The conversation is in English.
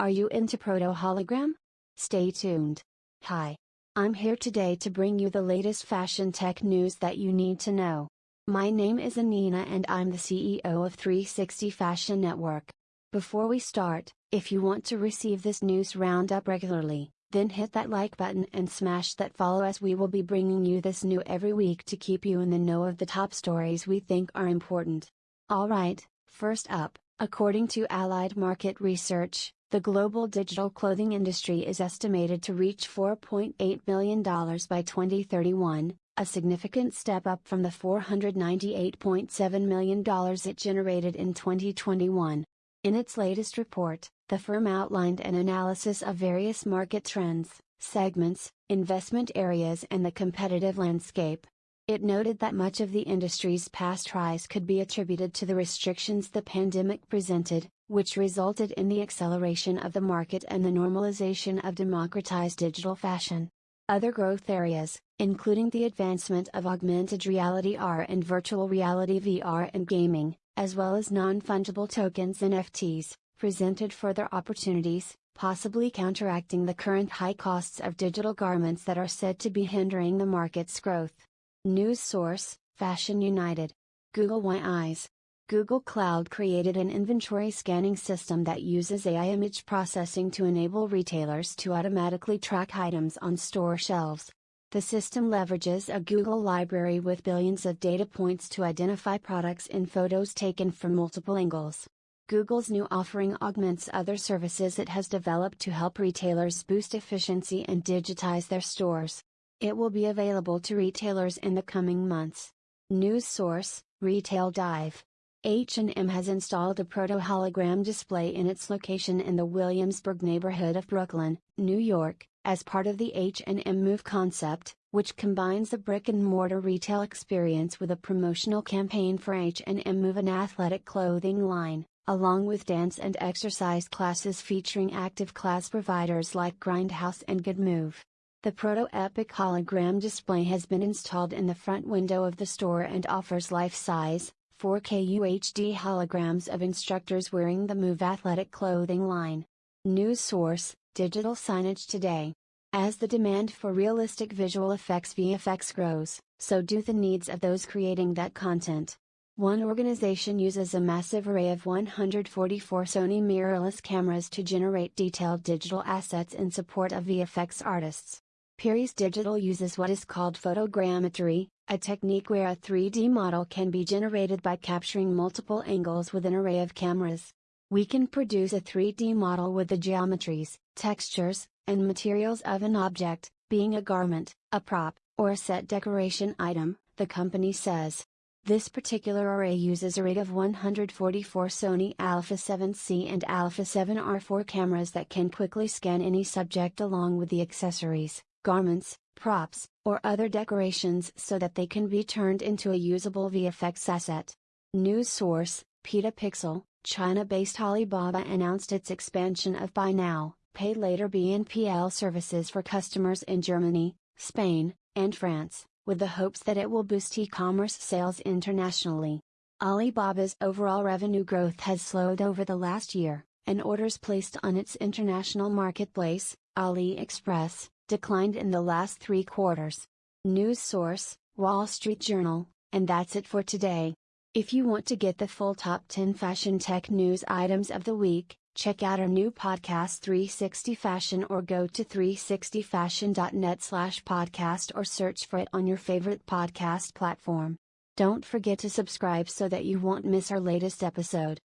Are you into proto hologram? Stay tuned. Hi. I'm here today to bring you the latest fashion tech news that you need to know. My name is Anina and I'm the CEO of 360 Fashion Network. Before we start, if you want to receive this news roundup regularly, then hit that like button and smash that follow as we will be bringing you this new every week to keep you in the know of the top stories we think are important. Alright, first up, according to Allied Market Research, the global digital clothing industry is estimated to reach $4.8 billion by 2031, a significant step up from the $498.7 million it generated in 2021. In its latest report, the firm outlined an analysis of various market trends, segments, investment areas, and the competitive landscape. It noted that much of the industry's past rise could be attributed to the restrictions the pandemic presented, which resulted in the acceleration of the market and the normalization of democratized digital fashion. Other growth areas, including the advancement of augmented reality AR and virtual reality VR and gaming, as well as non fungible tokens and NFTs, presented further opportunities, possibly counteracting the current high costs of digital garments that are said to be hindering the market's growth. News source Fashion United. Google Why Eyes. Google Cloud created an inventory scanning system that uses AI image processing to enable retailers to automatically track items on store shelves. The system leverages a Google library with billions of data points to identify products in photos taken from multiple angles. Google's new offering augments other services it has developed to help retailers boost efficiency and digitize their stores. It will be available to retailers in the coming months. News source, Retail Dive. H&M has installed a proto-hologram display in its location in the Williamsburg neighborhood of Brooklyn, New York, as part of the H&M Move concept, which combines the brick-and-mortar retail experience with a promotional campaign for H&M Move an athletic clothing line, along with dance and exercise classes featuring active class providers like Grindhouse and Good Move. The Proto Epic hologram display has been installed in the front window of the store and offers life-size, 4K UHD holograms of instructors wearing the Move athletic clothing line. News source, Digital Signage Today. As the demand for realistic visual effects VFX grows, so do the needs of those creating that content. One organization uses a massive array of 144 Sony mirrorless cameras to generate detailed digital assets in support of VFX artists. Peeries Digital uses what is called photogrammetry, a technique where a 3D model can be generated by capturing multiple angles with an array of cameras. We can produce a 3D model with the geometries, textures, and materials of an object, being a garment, a prop, or a set decoration item, the company says. This particular array uses a rig of 144 Sony Alpha 7C and Alpha 7R4 cameras that can quickly scan any subject along with the accessories garments, props, or other decorations so that they can be turned into a usable VFX asset. News source, Petapixel, China-based Alibaba announced its expansion of Buy Now, Pay Later BNPL services for customers in Germany, Spain, and France, with the hopes that it will boost e-commerce sales internationally. Alibaba's overall revenue growth has slowed over the last year, and orders placed on its international marketplace, AliExpress, declined in the last three quarters. News source, Wall Street Journal, and that's it for today. If you want to get the full top 10 fashion tech news items of the week, check out our new podcast 360 Fashion or go to 360fashion.net slash podcast or search for it on your favorite podcast platform. Don't forget to subscribe so that you won't miss our latest episode.